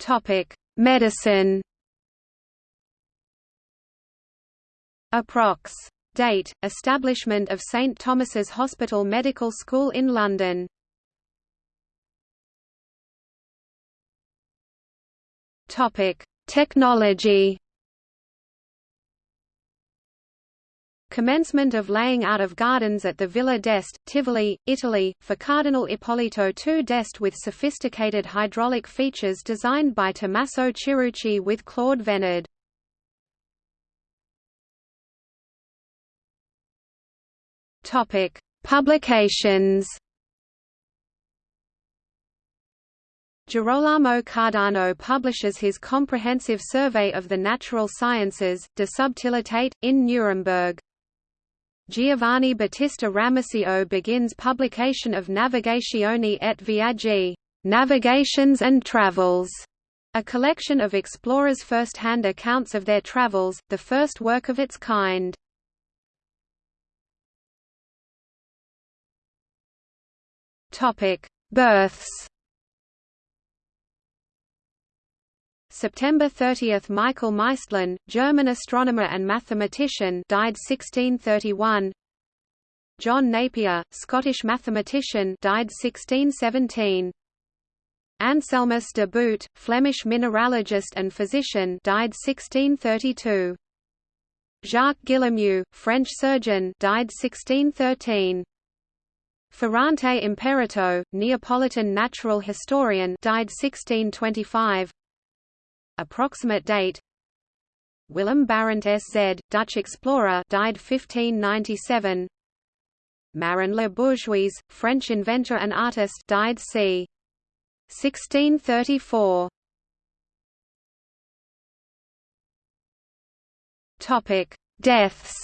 Topic: Medicine. Approx. Date: Establishment of St Thomas's Hospital Medical School in London. Topic: Technology. Commencement of laying out of gardens at the Villa d'Este, Tivoli, Italy, for Cardinal Ippolito II d'Este with sophisticated hydraulic features designed by Tommaso Chiruchi with Claude Venard. Publications Girolamo Cardano publishes his comprehensive survey of the natural sciences, De Subtilitate, in Nuremberg. Giovanni Battista Ramusio begins publication of Navigationi et Viaggi Navigations and Travels, a collection of explorers' first-hand accounts of their travels, the first work of its kind. Births September 30 – Michael Maestlin, German astronomer and mathematician died 1631 John Napier, Scottish mathematician died 1617 Anselmus de Boodt, Flemish mineralogist and physician died 1632 Jacques Guillemeau, French surgeon died 1613 Ferrante Imperato, Neapolitan natural historian died 1625 Approximate date Willem Barent S.Z., Dutch explorer died 1597 Marin Le Bourgeoys, French inventor and artist died c. 1634 Topic: Deaths.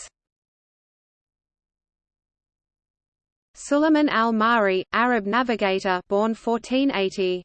Suleiman al-Mahri, Arab navigator, born 1480.